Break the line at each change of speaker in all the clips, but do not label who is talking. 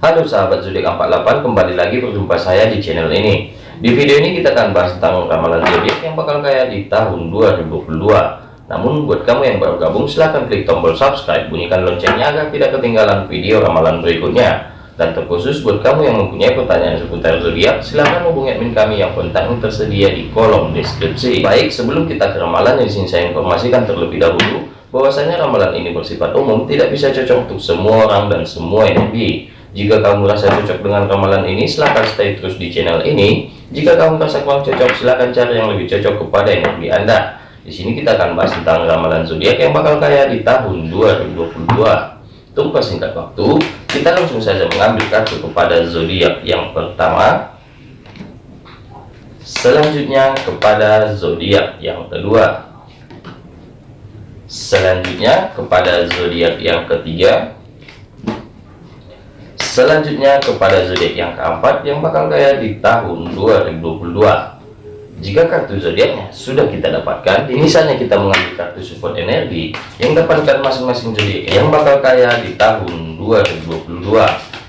Halo sahabat zodiak 48 kembali lagi berjumpa saya di channel ini. Di video ini kita akan bahas tentang ramalan zodiak yang bakal kaya di tahun 2022 namun buat kamu yang baru gabung silahkan klik tombol subscribe bunyikan loncengnya agar tidak ketinggalan video ramalan berikutnya. Dan terkhusus buat kamu yang mempunyai pertanyaan seputar zodiak silahkan hubungi admin kami yang kontaknya tersedia di kolom deskripsi. Baik sebelum kita ke ramalan yang di sini saya informasikan terlebih dahulu bahwasanya ramalan ini bersifat umum tidak bisa cocok untuk semua orang dan semua energi jika kamu merasa cocok dengan ramalan ini, silahkan stay terus di channel ini. Jika kamu merasa kurang cocok, silahkan cari yang lebih cocok kepada energi Anda. Di sini kita akan bahas tentang ramalan zodiak yang bakal kaya di tahun 2022. Tunggu singkat waktu, kita langsung saja mengambil kartu kepada zodiak yang pertama. Selanjutnya kepada zodiak yang kedua. Selanjutnya kepada zodiak yang ketiga Selanjutnya kepada zodiak yang keempat yang bakal kaya di tahun 2022. Jika kartu zodiaknya sudah kita dapatkan, ini saatnya kita mengambil kartu support energi yang dapatkan masing-masing zodiak yang bakal kaya di tahun 2022.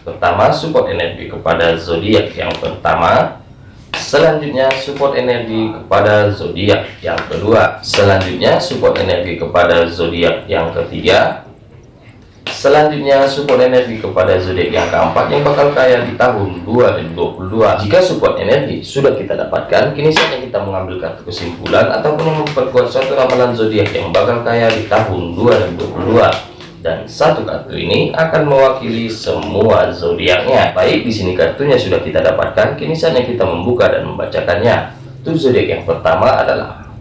Pertama, support energi kepada zodiak yang pertama. Selanjutnya support energi kepada zodiak yang kedua. Selanjutnya support energi kepada zodiak yang ketiga Selanjutnya support energi kepada zodiak yang keempat yang bakal kaya di tahun 2022. Jika support energi sudah kita dapatkan, kini saatnya kita mengambil kartu kesimpulan ataupun memperkuat suatu ramalan zodiak yang bakal kaya di tahun 2022. Dan satu kartu ini akan mewakili semua zodiaknya. Baik, di sini kartunya sudah kita dapatkan, kini saatnya kita membuka dan membacakannya. Untuk zodiak yang pertama adalah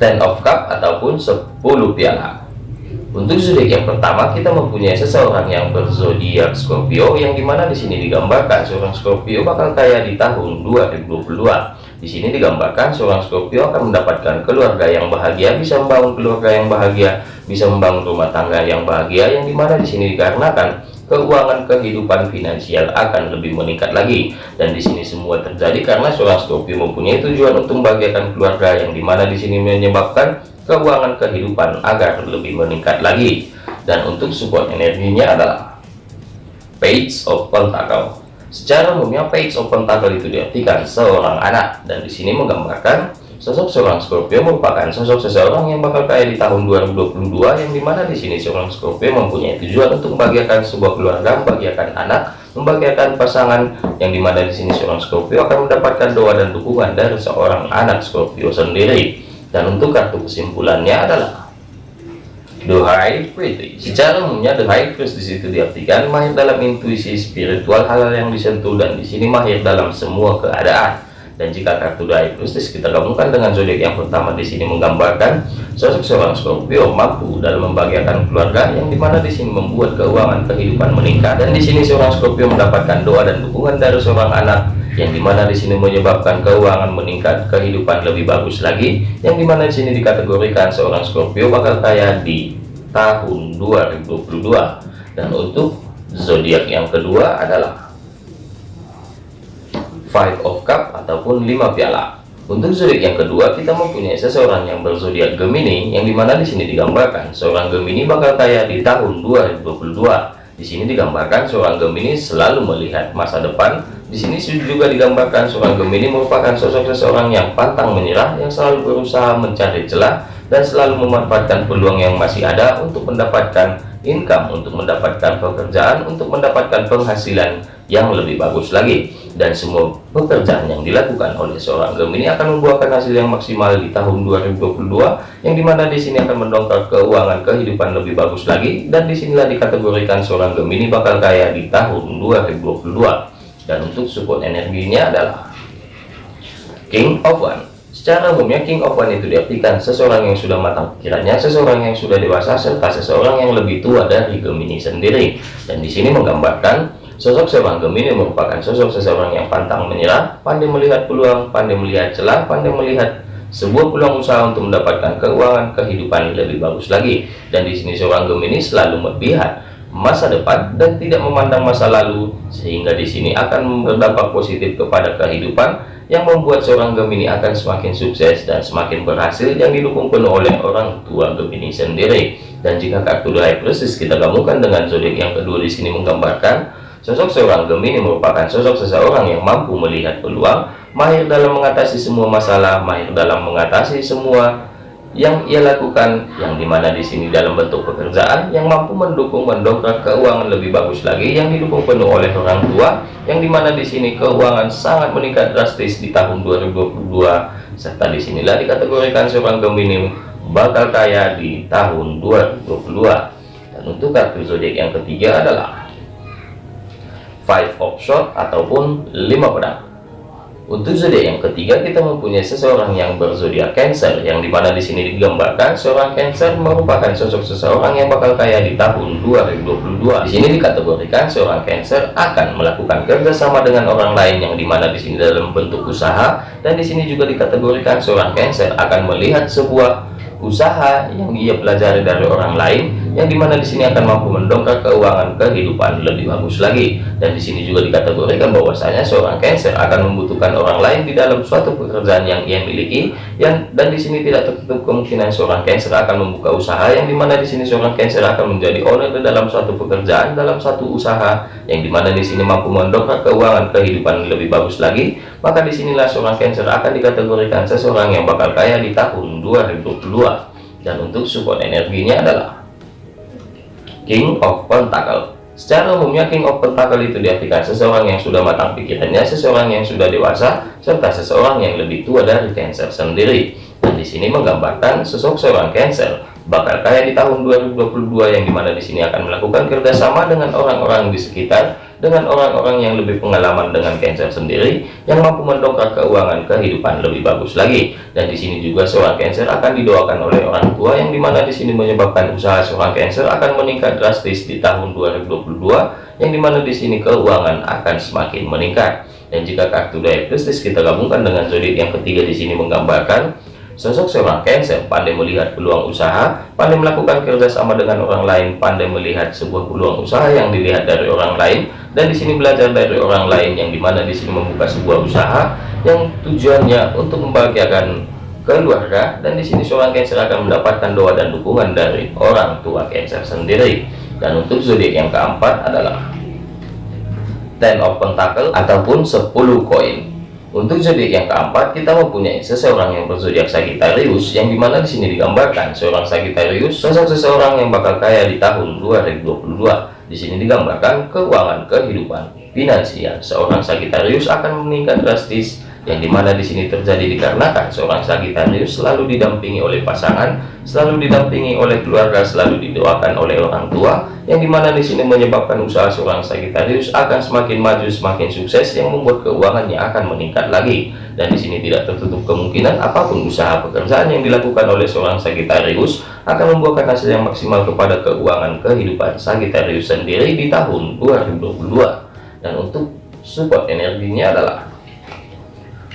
Ten of Cup ataupun 10 piala. Untuk zodiak yang pertama kita mempunyai seseorang yang berzodiak Scorpio yang di mana di sini digambarkan seorang Scorpio bakal kaya di tahun 2022. Di sini digambarkan seorang Scorpio akan mendapatkan keluarga yang bahagia, bisa membangun keluarga yang bahagia, bisa membangun rumah tangga yang bahagia yang di mana di sini dikarenakan keuangan kehidupan finansial akan lebih meningkat lagi dan di sini semua terjadi karena seorang Scorpio mempunyai tujuan untuk membahagiakan keluarga yang di mana di sini menyebabkan keuangan kehidupan agar lebih meningkat lagi. Dan untuk support energinya adalah page of pentacle. Secara umumnya page of pentacle itu diartikan seorang anak. Dan di sini menggambarkan sosok seorang Scorpio merupakan sosok seseorang yang bakal kaya di tahun 2022 yang di mana di sini seorang Scorpio mempunyai tujuan untuk membahagiakan sebuah keluarga membahagiakan anak membahagiakan pasangan yang di mana di sini seorang Scorpio akan mendapatkan doa dan dukungan dari seorang anak Scorpio sendiri dan untuk kartu kesimpulannya adalah The High Priest. Secara umumnya The High Priest di situ diartikan mahir dalam intuisi spiritual hal-hal yang disentuh dan di sini mahir dalam semua keadaan. Dan jika kartu The High Priest kita gabungkan dengan zodiak yang pertama di sini menggambarkan sosok seorang Scorpio mampu dalam membahagiakan keluarga yang di mana di sini membuat keuangan kehidupan meningkat dan di sini seorang Scorpio mendapatkan doa dan dukungan dari seorang anak yang di mana di sini menyebabkan keuangan meningkat kehidupan lebih bagus lagi. Yang di mana di sini dikategorikan seorang Scorpio bakal kaya di tahun 2022 dan untuk zodiak yang kedua adalah five of cup ataupun lima piala. Untuk zodiak yang kedua kita mempunyai seseorang yang berzodiak Gemini yang di mana di sini digambarkan seorang Gemini bakal kaya di tahun 2022 di sini digambarkan seorang Gemini selalu melihat masa depan. Di sini juga digambarkan seorang Gemini merupakan sosok seseorang yang pantang menyerah, yang selalu berusaha mencari celah dan selalu memanfaatkan peluang yang masih ada untuk mendapatkan income, untuk mendapatkan pekerjaan, untuk mendapatkan penghasilan yang lebih bagus lagi. Dan semua pekerjaan yang dilakukan oleh seorang Gemini akan membuahkan hasil yang maksimal di tahun 2022 yang di mana di sini akan mendongkrak keuangan kehidupan lebih bagus lagi. Dan di sinilah dikategorikan seorang Gemini bakal kaya di tahun 2022 dan untuk support energinya adalah King of One secara umumnya King of One itu diartikan seseorang yang sudah matang pikirannya seseorang yang sudah dewasa serta seseorang yang lebih tua dari Gemini sendiri dan di sini menggambarkan Sosok seorang Gemini merupakan sosok seseorang yang pantang menyerah, pandai melihat peluang, pandai melihat celah, pandai melihat sebuah peluang usaha untuk mendapatkan keuangan kehidupan lebih bagus lagi. Dan di sini seorang Gemini selalu melihat masa depan dan tidak memandang masa lalu, sehingga di sini akan berdampak positif kepada kehidupan yang membuat seorang Gemini akan semakin sukses dan semakin berhasil yang didukung penuh oleh orang tua Gemini sendiri. Dan jika kartu High Priestess kita gabungkan dengan zodiak yang kedua di sini menggambarkan sosok seorang Gemini merupakan sosok seseorang yang mampu melihat peluang, mahir dalam mengatasi semua masalah, mahir dalam mengatasi semua yang ia lakukan yang di mana di sini dalam bentuk pekerjaan yang mampu mendukung mendongkrak keuangan lebih bagus lagi yang didukung penuh oleh orang tua yang di mana di sini keuangan sangat meningkat drastis di tahun 2022 serta di sinilah dikategorikan seorang Gemini bakal kaya di tahun 2022 dan untuk kartu zodiak yang ketiga adalah five of shot ataupun lima pedang untuk zodiak yang ketiga kita mempunyai seseorang yang berzodiak Cancer yang di mana di sini digambarkan seorang Cancer merupakan sosok seseorang yang bakal kaya di tahun 2022. Di sini dikategorikan seorang Cancer akan melakukan kerjasama dengan orang lain yang di mana di sini dalam bentuk usaha dan di sini juga dikategorikan seorang Cancer akan melihat sebuah usaha yang ia pelajari dari orang lain yang di mana di sini akan mampu mendongkrak keuangan kehidupan lebih bagus lagi. Dan di sini juga dikategorikan bahwasanya seorang Cancer akan membutuhkan orang lain di dalam suatu pekerjaan yang ia miliki. Yang dan di sini tidak tertutup kemungkinan seorang Cancer akan membuka usaha yang di mana di sini seorang Cancer akan menjadi owner di dalam suatu pekerjaan dalam satu usaha yang di mana di sini mampu mendongkrak keuangan kehidupan lebih bagus lagi. Maka di sinilah seorang Cancer akan dikategorikan seseorang yang bakal kaya di tahun 2022 dan untuk support energinya adalah King of Pentacle. Secara umumnya King of Pentacle itu diartikan seseorang yang sudah matang pikirannya seseorang yang sudah dewasa serta seseorang yang lebih tua dari Cancer sendiri. Dan di sini menggambarkan sosok seorang Cancer bakal kaya di tahun 2022 yang di mana di sini akan melakukan kerjasama dengan orang-orang di sekitar dengan orang-orang yang lebih pengalaman dengan Cancer sendiri yang mampu mendongkrak keuangan kehidupan lebih bagus lagi. Dan di sini juga seorang Cancer akan didoakan oleh orang tua yang di mana di sini menyebabkan usaha seorang Cancer akan meningkat drastis di tahun 2022 yang di mana di sini keuangan akan semakin meningkat. Dan jika kartu diagnostis kita gabungkan dengan zodiak yang ketiga di sini menggambarkan Sosok seorang Cancer pandai melihat peluang usaha, pandai melakukan kerjasama dengan orang lain, pandai melihat sebuah peluang usaha yang dilihat dari orang lain, dan di sini belajar dari orang lain yang di mana di sini membuka sebuah usaha yang tujuannya untuk membahagiakan keluarga, dan di sini seorang Cancer akan mendapatkan doa dan dukungan dari orang tua Cancer sendiri. Dan untuk zodiak yang keempat adalah Ten of Pentacle ataupun 10 koin. Untuk zodiak yang keempat, kita mempunyai seseorang yang berzodiak Sagittarius, yang di mana di sini digambarkan seorang Sagittarius, sosok seseorang yang bakal kaya di tahun 2022. Di sini digambarkan keuangan kehidupan finansial. Seorang Sagittarius akan meningkat drastis yang di mana di sini terjadi dikarenakan seorang Sagitarius selalu didampingi oleh pasangan, selalu didampingi oleh keluarga, selalu didoakan oleh orang tua, yang di mana di sini menyebabkan usaha seorang Sagitarius akan semakin maju, semakin sukses, yang membuat keuangannya akan meningkat lagi. Dan di sini tidak tertutup kemungkinan apa pun usaha pekerjaan yang dilakukan oleh seorang Sagitarius akan membuahkan hasil yang maksimal kepada keuangan kehidupan Sagitarius sendiri di tahun 2022. Dan untuk support energinya adalah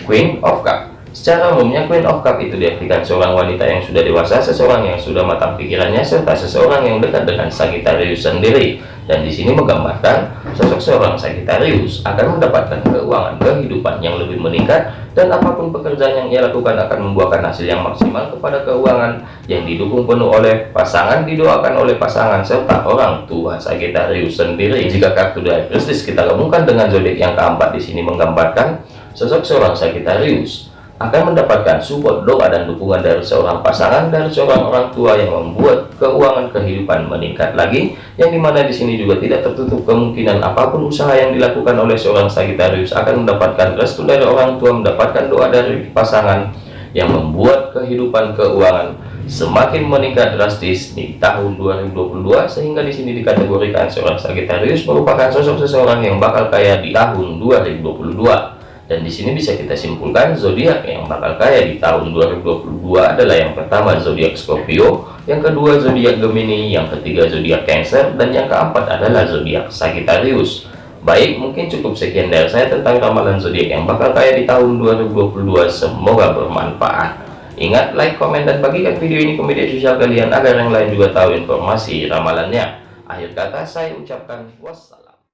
Queen of Cup Secara umumnya Queen of Cup itu diartikan seorang wanita yang sudah dewasa, seseorang yang sudah matang pikirannya, serta seseorang yang dekat dengan Sagittarius sendiri. Dan di sini menggambarkan sosok seorang Sagittarius akan mendapatkan keuangan kehidupan yang lebih meningkat dan apa pun pekerjaan yang ia lakukan akan membuahkan hasil yang maksimal kepada keuangan yang didukung penuh oleh pasangan, didoakan oleh pasangan serta orang tua Sagittarius sendiri. Jika kartu dari Kristus kita gabungkan dengan zodiak yang keempat di sini menggambarkan Sosok seorang Sagittarius akan mendapatkan support doa dan dukungan dari seorang pasangan dan seorang orang tua yang membuat keuangan kehidupan meningkat lagi yang di mana di sini juga tidak tertutup kemungkinan apa pun usaha yang dilakukan oleh seorang Sagittarius akan mendapatkan restu dari orang tua mendapatkan doa dari pasangan yang membuat kehidupan keuangan semakin meningkat drastis di tahun 2022 sehingga di sini dikategorikan seorang Sagittarius merupakan sosok seseorang yang bakal kaya di tahun 2022 dan di sini bisa kita simpulkan zodiak yang bakal kaya di tahun 2022 adalah yang pertama zodiak Scorpio, yang kedua zodiak Gemini, yang ketiga zodiak Cancer, dan yang keempat adalah zodiak Sagittarius. Baik, mungkin cukup sekian dari saya tentang ramalan zodiak yang bakal kaya di tahun 2022. Semoga bermanfaat. Ingat, like, komen, dan bagikan video ini ke media sosial kalian agar yang lain juga tahu informasi ramalannya. Akhir kata saya ucapkan wassalam.